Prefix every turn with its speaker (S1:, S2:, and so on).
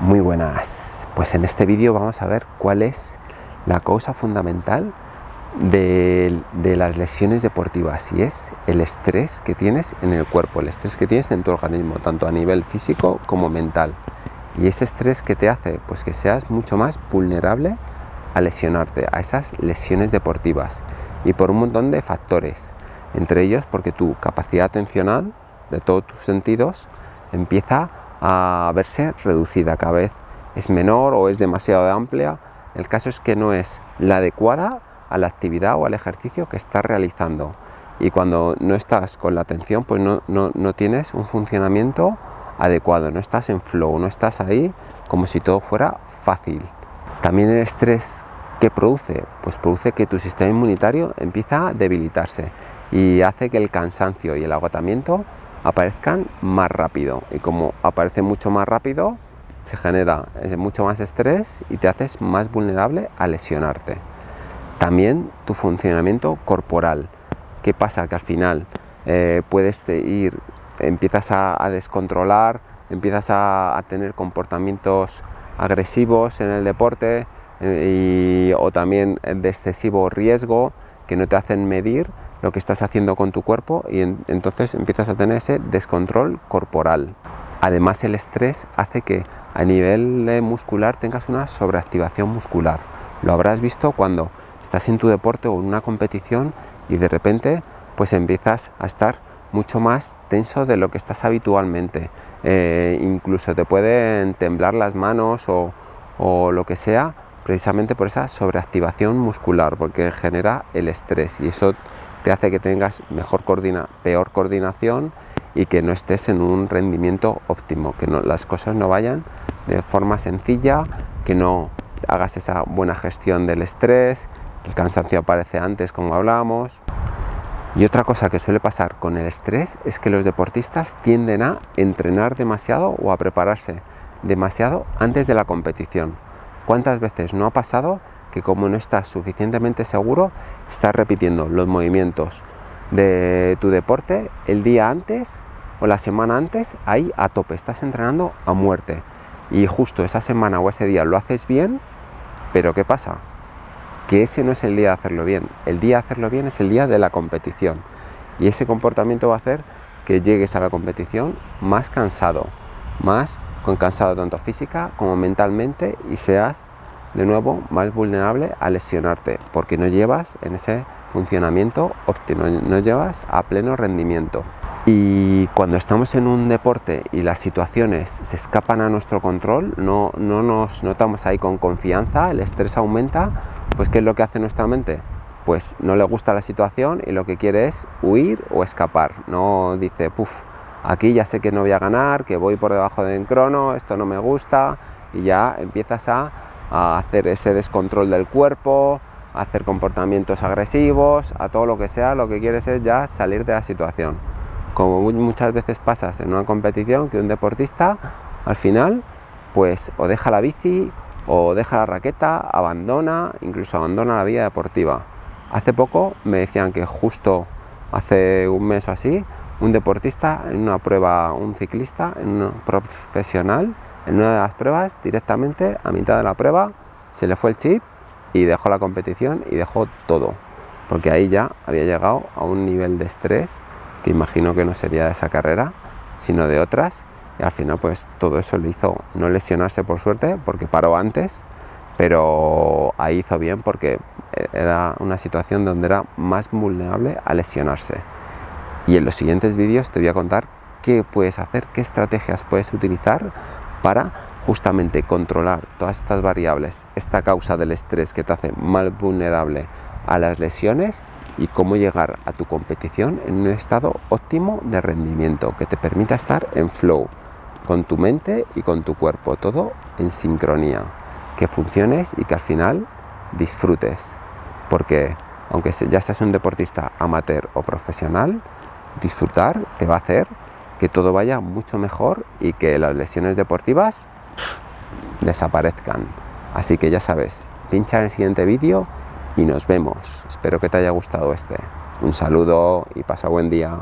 S1: Muy buenas, pues en este vídeo vamos a ver cuál es la causa fundamental de, las lesiones deportivas y es el estrés que tienes en el cuerpo, el estrés que tienes en tu organismo, tanto a nivel físico como mental. Y ese estrés que te hace pues que seas mucho más vulnerable a lesionarte, a esas lesiones deportivas. Y por un montón de factores, entre ellos porque tu capacidad atencional de todos tus sentidos empieza a verse reducida cada vez. Es menor o es demasiado amplia el caso es que no es la adecuada a la actividad o al ejercicio que estás realizando. Y cuando no estás con la atención pues no, no tienes un funcionamiento adecuado, no estás en flow, no estás ahí como si todo fuera fácil. También el estrés que produce, pues produce que tu sistema inmunitario empieza a debilitarse y hace que el cansancio y el agotamiento aparezcan más rápido y como aparece mucho más rápido se genera mucho más estrés y te haces más vulnerable a lesionarte. También tu funcionamiento corporal. ¿Qué pasa? Que al final eh, puedes ir, empiezas a, descontrolar, empiezas a, tener comportamientos agresivos en el deporte eh, o también de excesivo riesgo que no te hacen medir lo que estás haciendo con tu cuerpo y entonces empiezas a tener ese descontrol corporal. Además el estrés hace que a nivel muscular tengas una sobreactivación muscular. Lo habrás visto cuando estás en tu deporte o en una competición y de repente pues empiezas a estar mucho más tenso de lo que estás habitualmente. Eh, incluso te pueden temblar las manos o, o lo que sea precisamente por esa sobreactivación muscular porque genera el estrés y eso te hace que tengas mejor peor coordinación y que no estés en un rendimiento óptimo, que las cosas no vayan de forma sencilla, que no hagas esa buena gestión del estrés, el cansancio aparece antes como hablábamos. Y otra cosa que suele pasar con el estrés es que los deportistas tienden a entrenar demasiado o a prepararse demasiado antes de la competición. ¿Cuántas veces no ha pasado que como no estás suficientemente seguro, estás repitiendo los movimientos de tu deporte el día antes o la semana antes ahí a tope, estás entrenando a muerte. Y justo esa semana o ese día lo haces bien, pero ¿qué pasa? Que ese no es el día de hacerlo bien, el día de hacerlo bien es el día de la competición. Y ese comportamiento va a hacer que llegues a la competición más cansado, más con cansado tanto física como mentalmente y seas de nuevo más vulnerable a lesionarte porque no llevas en ese funcionamiento óptimo, no llevas a pleno rendimiento. Y cuando estamos en un deporte y las situaciones se escapan a nuestro control, no, no nos notamos ahí con confianza, el estrés aumenta, pues ¿qué es lo que hace nuestra mente? Pues no le gusta la situación y lo que quiere es huir o escapar. No dice, puff, aquí ya sé que no voy a ganar, que voy por debajo del crono, esto no me gusta, y ya empiezas a a hacer ese descontrol del cuerpo, a hacer comportamientos agresivos, a todo lo que sea, lo que quieres es ya salir de la situación. Como muchas veces pasas en una competición que un deportista al final pues o deja la bici o deja la raqueta, abandona, incluso abandona la vida deportiva. Hace poco me decían que justo hace un mes o así, un deportista en una prueba, un ciclista, un profesional, en una de las pruebas, directamente a mitad de la prueba, se le fue el chip y dejó la competición y dejó todo, porque ahí ya había llegado a un nivel de estrés que imagino que no sería de esa carrera, sino de otras, y al final pues todo eso le hizo no lesionarse por suerte, porque paró antes, pero ahí hizo bien porque era una situación donde era más vulnerable a lesionarse. Y en los siguientes vídeos te voy a contar qué puedes hacer, qué estrategias puedes utilizar para justamente controlar todas estas variables, esta causa del estrés que te hace más vulnerable a las lesiones y cómo llegar a tu competición en un estado óptimo de rendimiento que te permita estar en flow con tu mente y con tu cuerpo, todo en sincronía, que funciones y que al final disfrutes, porque aunque ya seas un deportista amateur o profesional, disfrutar te va a hacer que todo vaya mucho mejor y que las lesiones deportivas desaparezcan. Así que ya sabes, pincha en el siguiente vídeo y nos vemos. Espero que te haya gustado este. Un saludo y pasa buen día.